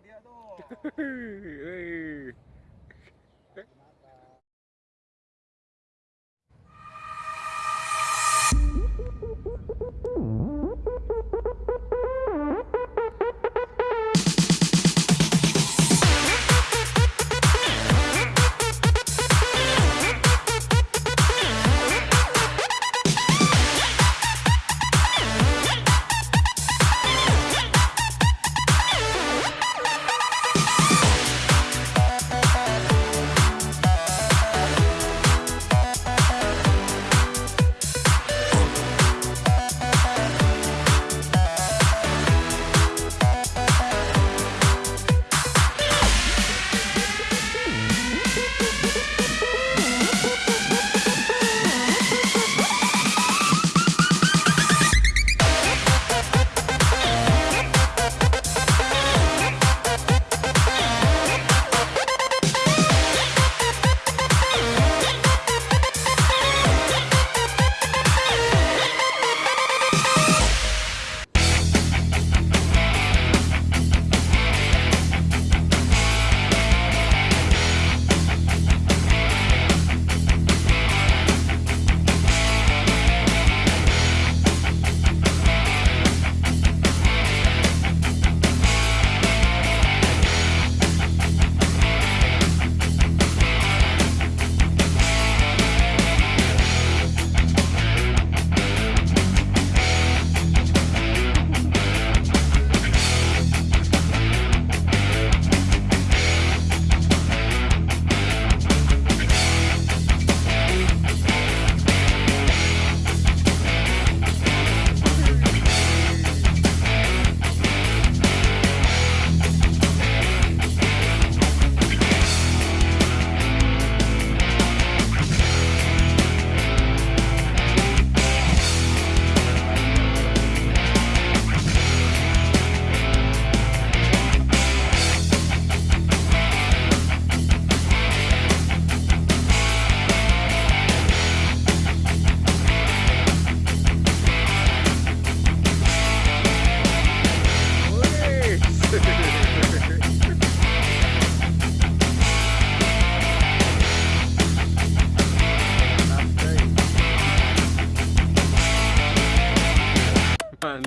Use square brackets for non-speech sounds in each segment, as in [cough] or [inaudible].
dia tuh. [laughs]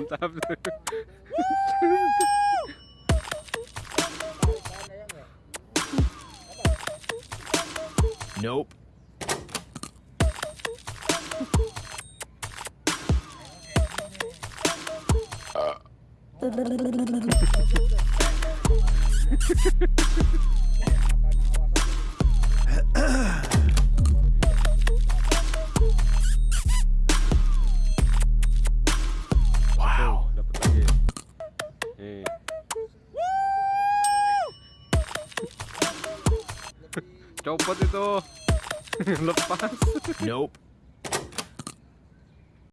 Hei. [laughs] Mantap. Nope. Wow. Uh. [laughs] Copot itu. [laughs] Lepas. Nope.